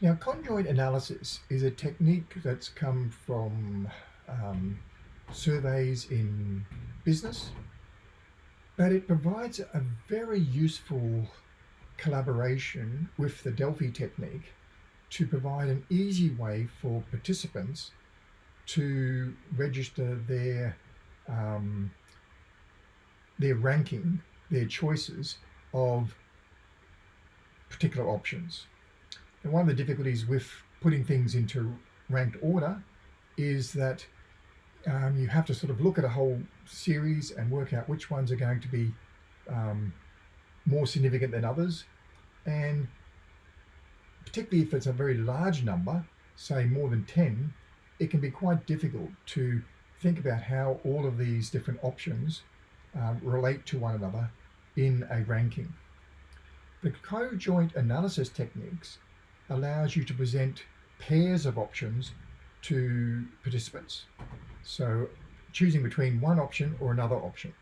Now, conjoint analysis is a technique that's come from um, surveys in business, but it provides a very useful collaboration with the Delphi technique to provide an easy way for participants to register their um, their ranking, their choices of particular options. And one of the difficulties with putting things into ranked order is that um, you have to sort of look at a whole series and work out which ones are going to be um, more significant than others. And particularly if it's a very large number, say more than 10, it can be quite difficult to think about how all of these different options um, relate to one another in a ranking. The co-joint analysis techniques allows you to present pairs of options to participants. So choosing between one option or another option.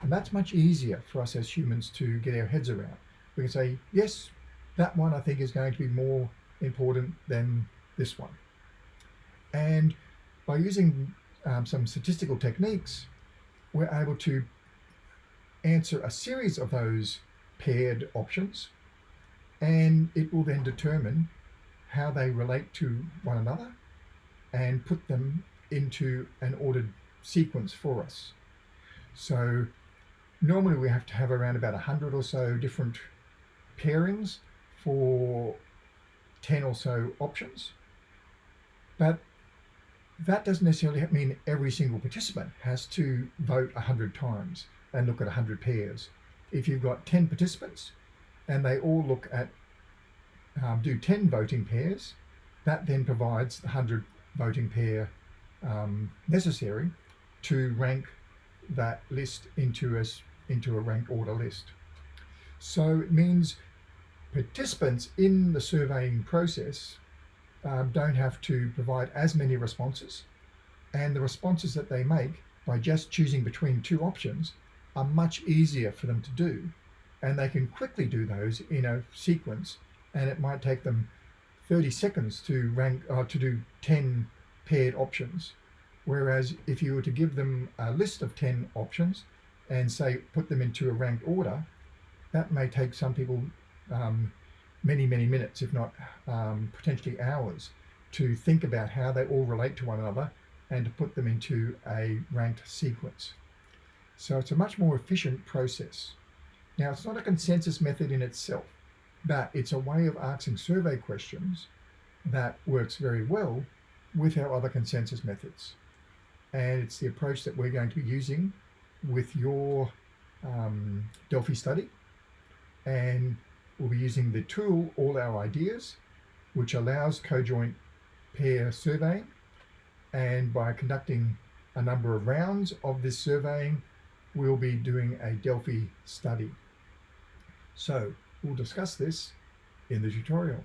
And that's much easier for us as humans to get our heads around. We can say, yes, that one I think is going to be more important than this one. And by using um, some statistical techniques, we're able to answer a series of those paired options and it will then determine how they relate to one another and put them into an ordered sequence for us. So normally we have to have around about 100 or so different pairings for 10 or so options. But that doesn't necessarily mean every single participant has to vote 100 times and look at 100 pairs. If you've got 10 participants, and they all look at, um, do 10 voting pairs, that then provides the 100 voting pair um, necessary to rank that list into a, into a rank order list. So it means participants in the surveying process um, don't have to provide as many responses and the responses that they make by just choosing between two options are much easier for them to do and they can quickly do those in a sequence and it might take them 30 seconds to rank uh, to do 10 paired options. Whereas if you were to give them a list of 10 options and say put them into a ranked order that may take some people um, many many minutes if not um, potentially hours to think about how they all relate to one another and to put them into a ranked sequence. So it's a much more efficient process now, it's not a consensus method in itself, but it's a way of asking survey questions that works very well with our other consensus methods. And it's the approach that we're going to be using with your um, Delphi study. And we'll be using the tool All Our Ideas, which allows co-joint pair surveying. And by conducting a number of rounds of this surveying, we'll be doing a Delphi study. So we'll discuss this in the tutorial.